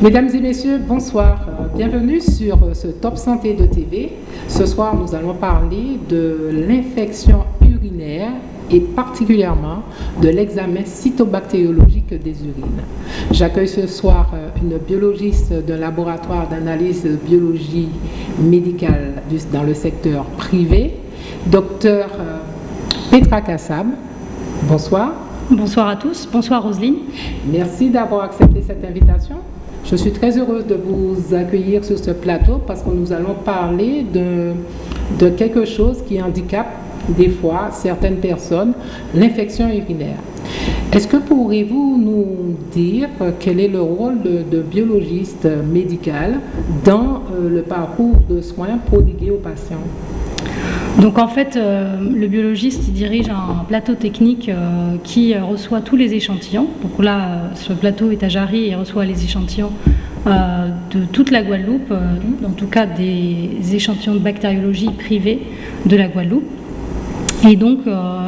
Mesdames et messieurs, bonsoir. Euh, bienvenue sur euh, ce Top Santé de TV. Ce soir, nous allons parler de l'infection urinaire et particulièrement de l'examen cytobactériologique des urines. J'accueille ce soir euh, une biologiste d'un laboratoire d'analyse de biologie médicale dans le secteur privé, docteur Petra Kassab. Bonsoir. Bonsoir à tous. Bonsoir Roselyne. Merci d'avoir accepté cette invitation. Je suis très heureuse de vous accueillir sur ce plateau parce que nous allons parler de, quelque chose qui handicape des fois certaines personnes, l'infection urinaire. Est-ce que pourriez-vous nous dire quel est le rôle de, biologiste médical dans euh, le parcours de soins prodigués aux patients? Donc en fait, euh, le biologiste dirige un plateau technique euh, qui reçoit tous les échantillons. Donc là, ce plateau est à Jarry et reçoit les échantillons euh, de toute la Guadeloupe, en tout cas des échantillons de bactériologie privés de la Guadeloupe. Et donc,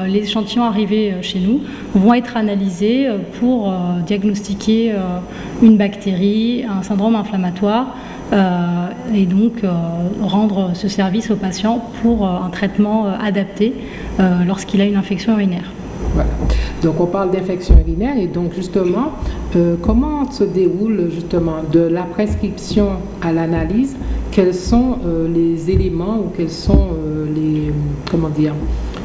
les échantillons arrivés chez nous vont être analysés pour diagnostiquer une bactérie, un syndrome inflammatoire, euh, et donc euh, rendre ce service au patient pour euh, un traitement adapté lorsqu'il a une infection urinaire. Voilà. Donc on parle d'infection urinaire et donc justement, comment se déroule justement de la prescription à l'analyse? Quels sont les éléments ou quels sont les comment dire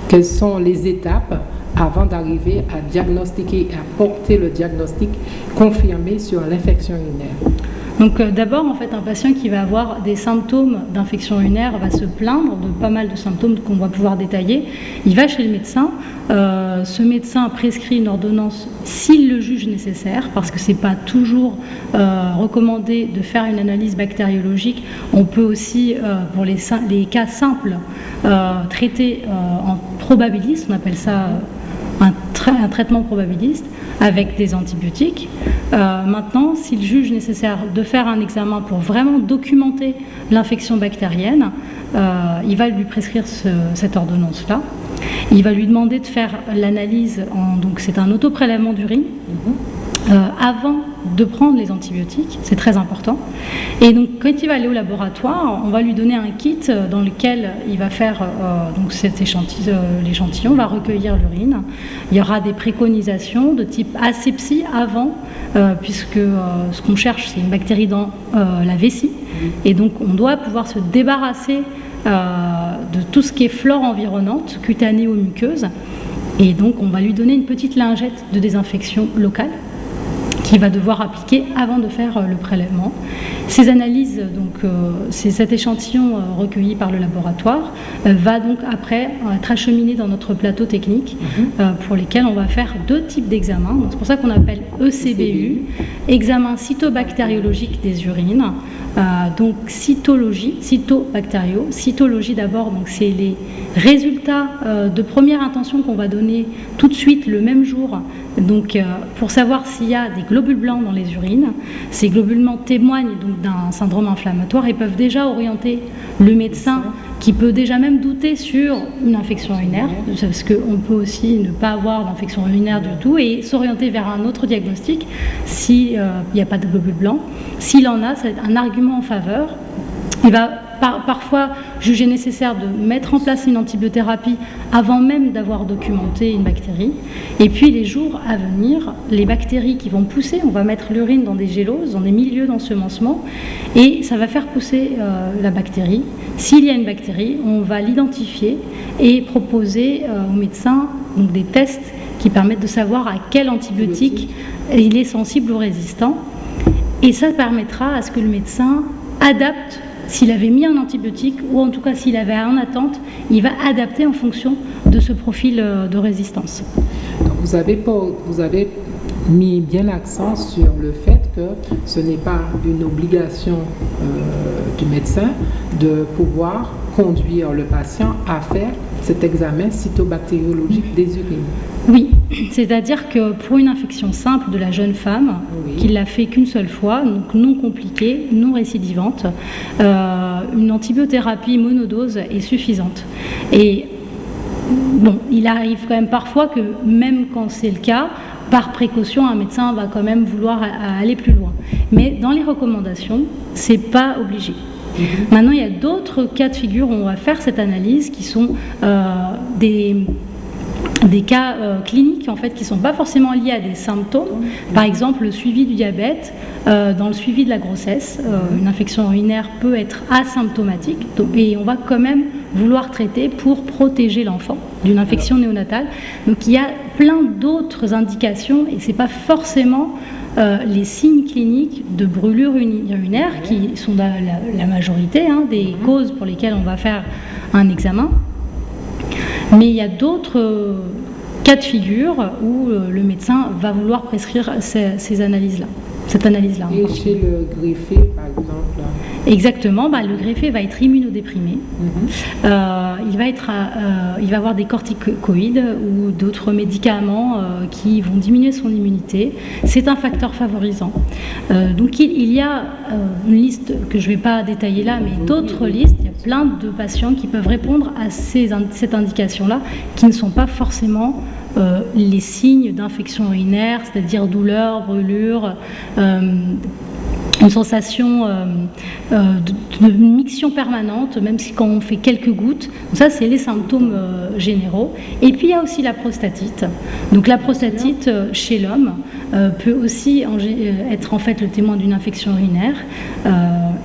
Quelles sont les étapes avant d'arriver à diagnostiquer à porter le diagnostic confirmé sur l'infection urinaire? Donc euh, d'abord, en fait, un patient qui va avoir des symptômes d'infection urinaire va se plaindre de pas mal de symptômes qu'on va pouvoir détailler. Il va chez le médecin. Euh, ce médecin prescrit une ordonnance s'il le juge nécessaire, parce que ce n'est pas toujours euh, recommandé de faire une analyse bactériologique. On peut aussi, pour les, cas simples, traiter en probabiliste, on appelle ça un traitement probabiliste avec des antibiotiques. Euh, maintenant, s'il juge nécessaire de faire un examen pour vraiment documenter l'infection bactérienne, euh, il va lui prescrire cette ordonnance-là. Il va lui demander de faire l'analyse, donc c'est un autoprélèvement d'urine, mhm. Euh, avant de prendre les antibiotiques, c'est très important. Et donc quand il va aller au laboratoire, on va lui donner un kit dans lequel il va faire euh, donc cet échantillon, euh, l'échantillon, va recueillir l'urine. Il y aura des préconisations de type asepsie avant, euh, puisque ce qu'on cherche c'est une bactérie dans la vessie, et donc on doit pouvoir se débarrasser de tout ce qui est flore environnante, cutanée ou muqueuse. Et donc on va lui donner une petite lingette de désinfection locale qu'il va devoir appliquer avant de faire euh, le prélèvement. Ces analyses, donc euh, c'est cet échantillon euh, recueilli par le laboratoire, va donc après être acheminé dans notre plateau technique mhm. pour lesquels on va faire deux types d'examens. C'est pour ça qu'on appelle ECBU, examen cytobactériologique des urines. Donc cytologie, cytobactério, cytologie d'abord, donc c'est les résultats de première intention qu'on va donner tout de suite le même jour donc, pour savoir s'il y a des globules blancs dans les urines. Ces globules blancs témoignent donc d'un syndrome inflammatoire et peuvent déjà orienter le médecin qui peut déjà même douter sur une infection urinaire, parce qu'on peut aussi ne pas avoir d'infection urinaire du tout et s'orienter vers un autre diagnostic s'il euh, n'y a pas de globules blancs. S'il en a, c'est un argument en faveur. Il va parfois juger nécessaire de mettre en place une antibiothérapie avant même d'avoir documenté une bactérie. Et puis les jours à venir, les bactéries qui vont pousser, on va mettre l'urine dans des géloses, dans des milieux d'ensemencement, et ça va faire pousser euh, la bactérie. S'il y a une bactérie, on va l'identifier et proposer euh, au médecin donc, des tests qui permettent de savoir à quel antibiotique il est sensible ou résistant. Et ça permettra à ce que le médecin adapte s'il avait mis un antibiotique ou en tout cas s'il avait en attente, il va adapter en fonction de ce profil euh, de résistance. vous, avez, mis bien l'accent sur le fait que ce n'est pas une obligation euh, du médecin de pouvoir conduire le patient à faire cet examen cytobactériologique des urines. Oui, c'est-à-dire que pour une infection simple de la jeune femme, qui l'a fait qu'une seule fois, donc non compliquée, non récidivante, euh, une antibiothérapie monodose est suffisante. Et bon, il arrive quand même parfois que même quand c'est le cas, par précaution, un médecin va quand même vouloir aller plus loin. Mais dans les recommandations, c'est pas obligé. Mhm. Maintenant, il y a d'autres cas de figure où on va faire cette analyse qui sont des des cas euh, cliniques en fait qui ne sont pas forcément liés à des symptômes. Par exemple, le suivi du diabète, euh, dans le suivi de la grossesse, euh, une infection urinaire peut être asymptomatique et on va quand même vouloir traiter pour protéger l'enfant d'une infection néonatale. Donc il y a plein d'autres indications et ce n'est pas forcément les signes cliniques de brûlure urinaire qui sont la, majorité hein, des causes pour lesquelles on va faire un examen. Mais il y a d'autres euh, cas de figure où euh, le médecin va vouloir prescrire ces, analyses-là, cette analyse-là. Et chez le greffé, par exemple Exactement, bah, le greffé va être immunodéprimé. Mhm. Euh, il, va être, il va avoir des corticoïdes ou d'autres médicaments qui vont diminuer son immunité. C'est un facteur favorisant. donc il, y a une liste que je ne vais pas détailler là, mais d'autres listes plein de patients qui peuvent répondre à ces, cette indication-là, qui ne sont pas forcément euh, les signes d'infection urinaire, c'est-à-dire douleur, brûlure, euh, une sensation euh, euh, de, miction permanente, même si quand on fait quelques gouttes. ça, c'est les symptômes généraux. Et puis, il y a aussi la prostatite. Donc, la prostatite chez l'homme peut aussi être en fait le témoin d'une infection urinaire.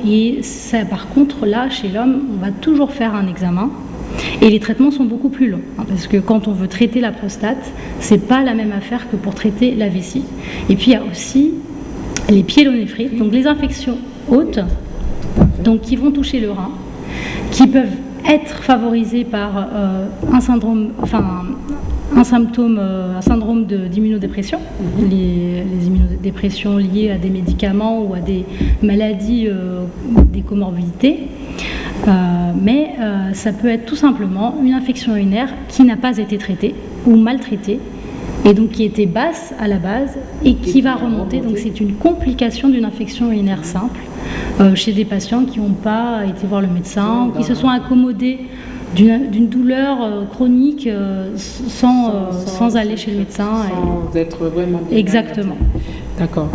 et par contre, là, chez l'homme, on va toujours faire un examen. Et les traitements sont beaucoup plus longs, hein, parce que quand on veut traiter la prostate, c'est pas la même affaire que pour traiter la vessie. Et puis il y a aussi les pyélonéphrites, donc les infections hautes, donc qui vont toucher le rein, qui peuvent être favorisées par euh, un syndrome, enfin un symptôme, euh, un syndrome d'immunodépression, mhm. les, immunodépressions liées à des médicaments ou à des maladies, euh, des comorbidités. Mais ça peut être tout simplement une infection urinaire qui n'a pas été traitée ou maltraitée et donc qui était basse à la base et qui va remonter. Donc c'est une complication d'une infection urinaire simple euh, chez des patients qui n'ont pas été voir le médecin ou qui se sont accommodés d'une douleur euh, chronique euh, sans, sans, aller chez le médecin. Sans être vraiment Exactement. D'accord.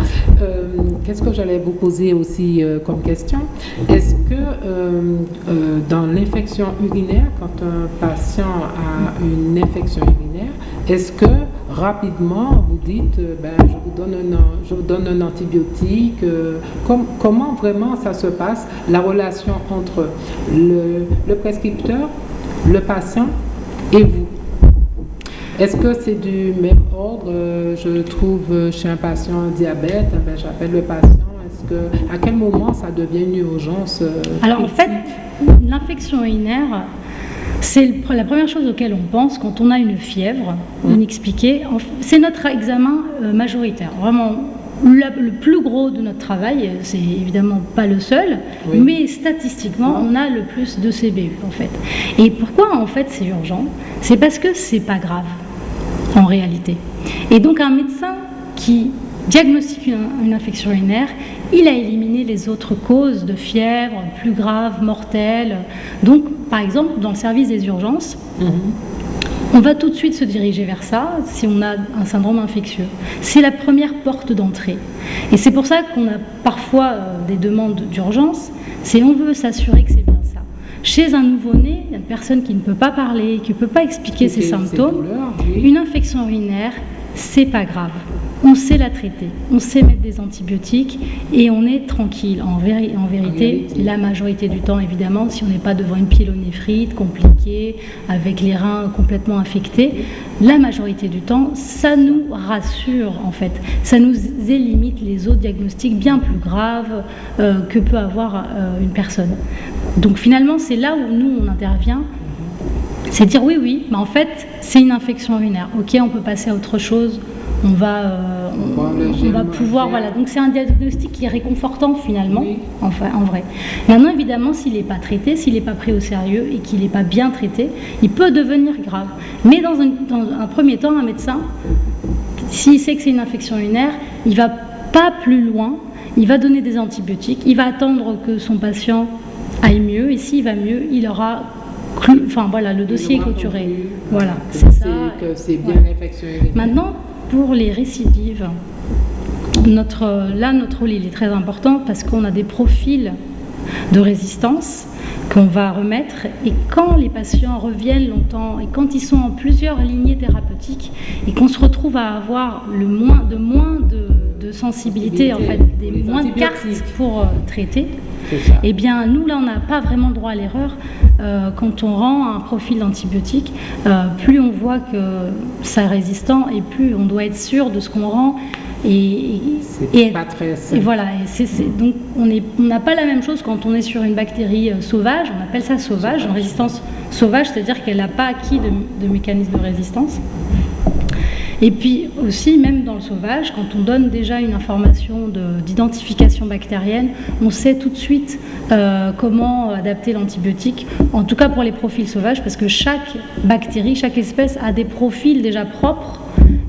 Qu'est-ce que j'allais vous poser aussi comme question? Est-ce que dans l'infection urinaire, quand un patient a une infection urinaire, est-ce que rapidement, vous dites, euh, ben, je, vous donne un, antibiotique. Euh, comment vraiment ça se passe, la relation entre le, prescripteur, le patient et vous? Est-ce que c'est du même ordre euh, Je trouve chez un patient un diabète, ben, j'appelle le patient. Est-ce que, à quel moment ça devient une urgence Alors en fait, l'infection urinaire, c'est la première chose auquel on pense quand on a une fièvre mmh. inexpliquée. C'est notre examen euh, majoritaire. Vraiment, le plus gros de notre travail, c'est évidemment pas le seul, mais statistiquement, on a le plus de CBU en fait. Et pourquoi en fait c'est urgent? C'est parce que c'est pas grave en réalité. Et donc un médecin qui diagnostique une, infection urinaire, il a éliminé les autres causes de fièvre plus graves, mortelles. Donc, par exemple, dans le service des urgences, on va tout de suite se diriger vers ça si on a un syndrome infectieux. C'est la première porte d'entrée. Et c'est pour ça qu'on a parfois euh, des demandes d'urgence, c'est on veut s'assurer que c'est bien. Chez un nouveau-né, une personne qui ne peut pas parler, qui ne peut pas expliquer ses symptômes, une infection urinaire, c'est pas grave on sait la traiter, on sait mettre des antibiotiques et on est tranquille. En, vérité, la majorité du temps, évidemment, si on n'est pas devant une pyélonéphrite compliquée, avec les reins complètement infectés, la majorité du temps, ça nous rassure en fait. Ça nous élimine les autres diagnostics bien plus graves euh, que peut avoir euh, une personne. Donc finalement, c'est là où nous, on intervient c'est dire oui, oui, mais en fait, c'est une infection urinaire. Ok, on peut passer à autre chose, on va, euh, on, va pouvoir, voilà. Donc c'est un diagnostic qui est réconfortant finalement, enfin, en vrai. Maintenant, évidemment, s'il n'est pas traité, s'il n'est pas pris au sérieux et qu'il n'est pas bien traité, il peut devenir grave. Mais dans un, premier temps, un médecin, s'il sait que c'est une infection urinaire, il va pas plus loin, il va donner des antibiotiques, il va attendre que son patient aille mieux, et s'il va mieux, il aura Enfin voilà, le dossier est clôturé. Voilà, c'est ça. Que c'est bien l'infection urinaire. Maintenant, pour les récidives, notre, là, notre rôle il est très important parce qu'on a des profils de résistance qu'on va remettre. Et quand les patients reviennent longtemps et quand ils sont en plusieurs lignées thérapeutiques et qu'on se retrouve à avoir le moins, de moins de, sensibilité, en fait, des moins de cartes pour euh, traiter, eh bien, nous, là, on n'a pas vraiment droit à l'erreur. Euh, quand on rend un profil antibiotique, euh, plus on voit que c'est résistant et plus on doit être sûr de ce qu'on rend et, et, pas très et voilà, donc on n'a pas la même chose quand on est sur une bactérie euh, sauvage, on appelle ça sauvage, en résistance sauvage, c'est-à-dire qu'elle n'a pas acquis de, mécanisme de résistance. Et puis aussi, même dans le sauvage, quand on donne déjà une information d'identification bactérienne, on sait tout de suite euh, comment adapter l'antibiotique, en tout cas pour les profils sauvages, parce que chaque bactérie, chaque espèce a des profils déjà propres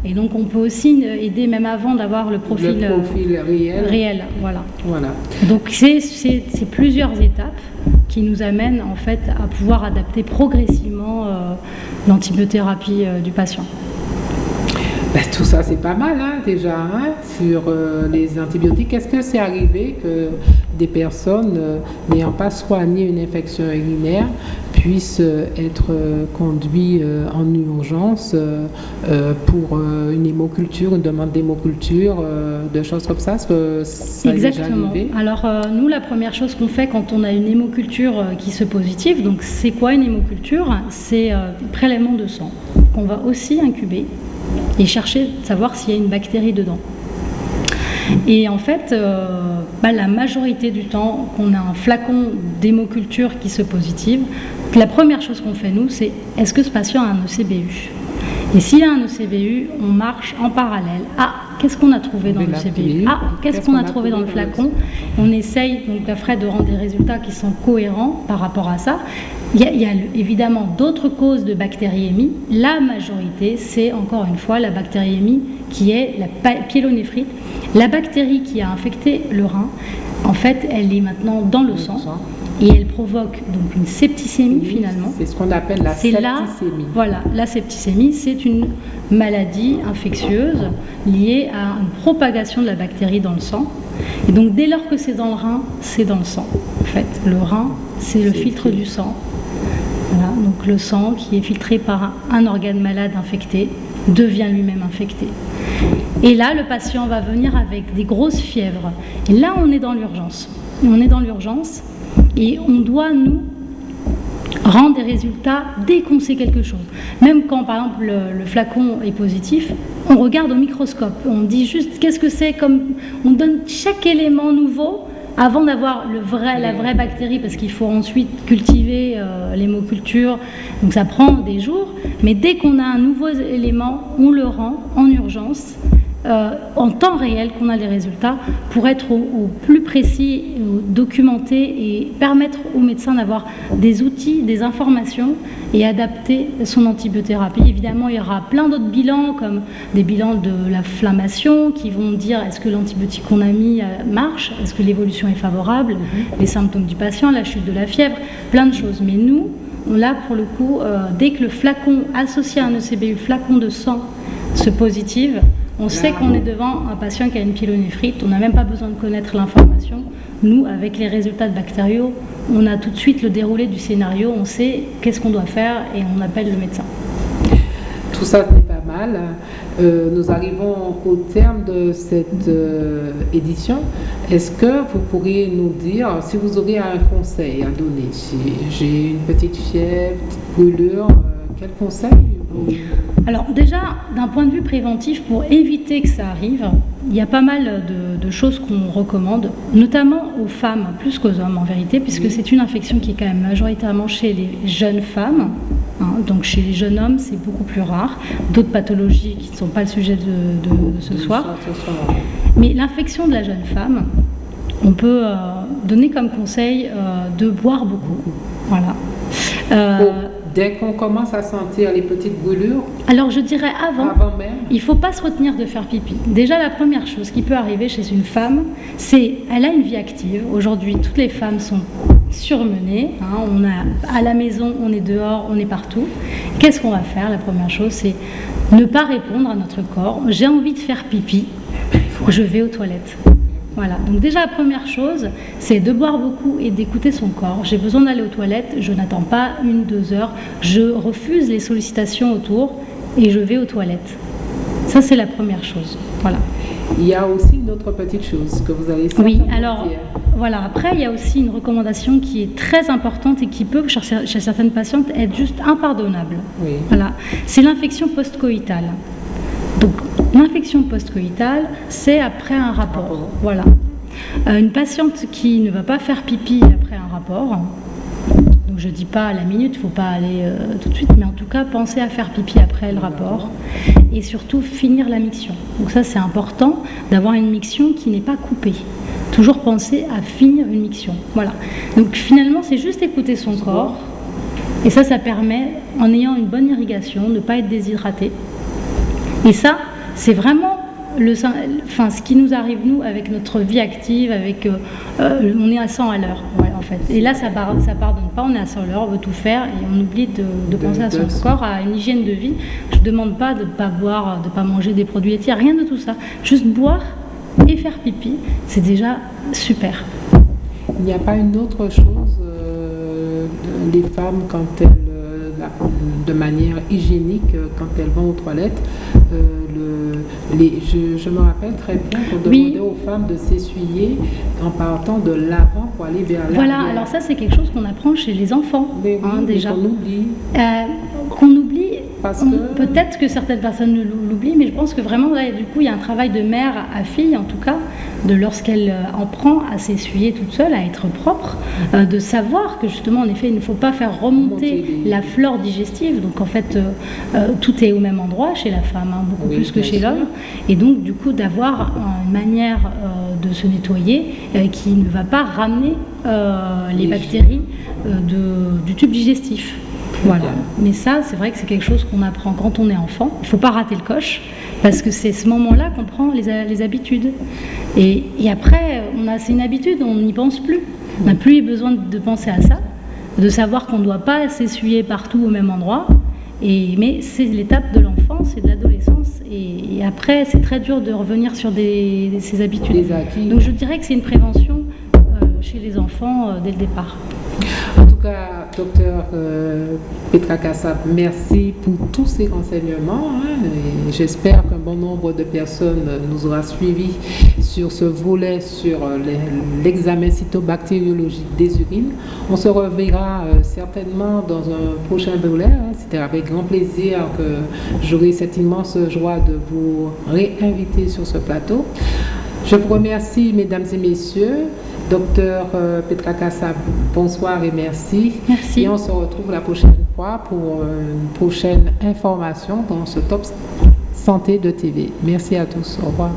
et donc on peut aussi aider même avant d'avoir le profil, le profil réel. réel. voilà. voilà. Donc c'est plusieurs étapes qui nous amènent en fait à pouvoir adapter progressivement euh, l'antibiothérapie euh, du patient. Ben, tout ça, c'est pas mal hein, déjà hein, sur euh, les antibiotiques. Est-ce que c'est arrivé que des personnes n'ayant pas soigné une infection urinaire puissent euh, être euh, conduits euh, en urgence pour une hémoculture, une demande d'hémoculture, de choses comme ça, ça Exactement. Alors nous, la première chose qu'on fait quand on a une hémoculture qui se positive, donc c'est quoi une hémoculture? C'est prélèvement de sang qu'on va aussi incuber et chercher de savoir s'il y a une bactérie dedans. Et en fait, bah, la majorité du temps qu'on a un flacon d'hémoculture qui se positive, la première chose qu'on fait, nous, c'est est-ce que ce patient a un ECBU Et s'il a un ECBU, on marche en parallèle. Ah, qu'est-ce qu'on a trouvé dans le ECBU Ah, qu'est-ce qu'on a trouvé dans le flacon On essaye, donc, après, de rendre des résultats qui sont cohérents par rapport à ça. Il y a, évidemment d'autres causes de bactériémie. La majorité, c'est encore une fois la bactériémie qui est la pyélonéphrite. La bactérie qui a infecté le rein, en fait, elle est maintenant dans le sang et elle provoque donc une septicémie finalement. C'est ce qu'on appelle la septicémie. voilà, la septicémie, c'est une maladie infectieuse liée à une propagation de la bactérie dans le sang. Et donc dès lors que c'est dans le rein, c'est dans le sang. En fait, le rein, c'est le filtre du sang. Voilà, donc le sang qui est filtré par un organe malade infecté devient lui-même infecté. Et là, le patient va venir avec des grosses fièvres. Et là, on est dans l'urgence. On est dans l'urgence et on doit, nous, rendre des résultats dès qu'on sait quelque chose. Même quand, par exemple, le, flacon est positif, on regarde au microscope. On dit juste qu'est-ce que c'est comme... On donne chaque élément nouveau avant d'avoir vrai, la vraie bactérie, parce qu'il faut ensuite cultiver euh, l'hémoculture, donc ça prend des jours, mais dès qu'on a un nouveau élément, on le rend en urgence euh, en temps réel qu'on a les résultats pour être au, plus précis, documenté et permettre aux médecins d'avoir des outils, des informations et adapter son antibiothérapie. Évidemment, il y aura plein d'autres bilans comme des bilans de l'inflammation qui vont dire est-ce que l'antibiotique qu'on a mis euh, marche, est-ce que l'évolution est favorable, mhm. les symptômes du patient, la chute de la fièvre, plein de choses. Mais nous, là pour le coup, euh, dès que le flacon associé à un ECBU, flacon de sang, se positive, on sait qu'on est devant un patient qui a une pyélonéphrite, on n'a même pas besoin de connaître l'information. Nous, avec les résultats de bactériaux, on a tout de suite le déroulé du scénario, on sait qu'est-ce qu'on doit faire et on appelle le médecin. Tout ça, c'est pas mal. Euh, nous arrivons au terme de cette euh, édition. Est-ce que vous pourriez nous dire, si vous auriez un conseil à donner, si j'ai une petite fièvre, brûlure, euh, quel conseil alors déjà, d'un point de vue préventif, pour éviter que ça arrive, il y a pas mal de, choses qu'on recommande, notamment aux femmes plus qu'aux hommes en vérité, puisque c'est une infection qui est quand même majoritairement chez les jeunes femmes. Hein. donc chez les jeunes hommes, c'est beaucoup plus rare. D'autres pathologies qui ne sont pas le sujet de, ce soir. Mais l'infection de la jeune femme, on peut euh, donner comme conseil euh, de boire beaucoup. Voilà. Euh, dès qu'on commence à sentir les petites brûlures Alors je dirais avant, il ne faut pas se retenir de faire pipi. Déjà la première chose qui peut arriver chez une femme, c'est elle a une vie active. Aujourd'hui, toutes les femmes sont surmenées. Hein. on a à la maison, on est dehors, on est partout. Qu'est-ce qu'on va faire? La première chose, c'est Ne pas répondre à notre corps. J'ai envie de faire pipi. Je vais aux toilettes. Voilà, donc déjà la première chose, c'est de boire beaucoup et d'écouter son corps. J'ai besoin d'aller aux toilettes, je n'attends pas une, deux heures, je refuse les sollicitations autour et je vais aux toilettes. Ça, c'est la première chose. Voilà. Il y a aussi une autre petite chose que vous allez Oui, alors voilà, après, il y a aussi une recommandation qui est très importante et qui peut, chez certaines patientes, être juste impardonnable. Oui. Voilà, c'est l'infection post-coïtale. Donc, l'infection post-coïtale, c'est après un rapport. Voilà. Euh, une patiente qui ne va pas faire pipi après un rapport, donc je ne dis pas à la minute, il ne faut pas aller euh, tout de suite, mais en tout cas, penser à faire pipi après le rapport et surtout finir la miction. Donc ça, c'est important d'avoir une miction qui n'est pas coupée. Toujours penser à finir une miction. Voilà. Donc finalement, c'est juste écouter son corps. Et ça, ça permet, en ayant une bonne irrigation, de ne pas être déshydraté. Et ça, c'est vraiment le, enfin, ce qui nous arrive, nous, avec notre vie active, avec, euh, euh, on est à 100 à l'heure, en fait. Et là, ça ne ça pardonne pas, on est à 100 à l'heure, on veut tout faire et on oublie de, penser à son corps, à une hygiène de vie. Je ne demande pas de ne pas boire, de ne pas manger des produits laitiers, rien de tout ça. Juste boire et faire pipi, c'est déjà super. Il n'y a pas une autre chose, euh, des femmes, quand elles, de manière hygiénique, quand elles vont aux toilettes, je, me rappelle très bien qu'on demandait aux femmes de s'essuyer en partant de l'avant pour aller vers l'arrière. Voilà, alors ça c'est quelque chose qu'on apprend chez les enfants hein, déjà. Qu'on oublie. Euh. Peut-être que certaines personnes l'oublient, mais je pense que vraiment là, du coup, il y a un travail de mère à fille en tout cas de lorsqu'elle euh, en prend à s'essuyer toute seule, à être propre, euh, de savoir que justement, en effet, il ne faut pas faire remonter la flore digestive. Donc en fait, euh, tout est au même endroit chez la femme, hein, beaucoup plus que chez l'homme. Et donc du coup, d'avoir une manière de se nettoyer qui ne va pas ramener les bactéries du tube digestif. Voilà. Mais ça, c'est vrai que c'est quelque chose qu'on apprend quand on est enfant. Il ne faut pas rater le coche, parce que c'est ce moment-là qu'on prend les, habitudes. Et, après, on a, c'est une habitude, on n'y pense plus. On n'a plus besoin de penser à ça, de savoir qu'on ne doit pas s'essuyer partout au même endroit. Et, mais c'est l'étape de l'enfance et de l'adolescence. Et, après, c'est très dur de revenir sur des, ces habitudes. Donc je dirais que c'est une prévention euh, chez les enfants euh, dès le départ. Cas, docteur euh, Petra Kassab, merci pour tous ces renseignements. Hein, j'espère qu'un bon nombre de personnes nous aura suivis sur ce volet sur euh, l'examen cytobactériologique des urines. On se reverra euh, certainement dans un prochain volet. Hein. C'était avec grand plaisir que j'aurai cette immense joie de vous réinviter sur ce plateau. Je vous remercie, mesdames et messieurs. Docteur euh, Petra Kassab, bonsoir et merci. Merci. Et on se retrouve la prochaine fois pour une prochaine information dans ce Top Santé de TV. Merci à tous. Au revoir.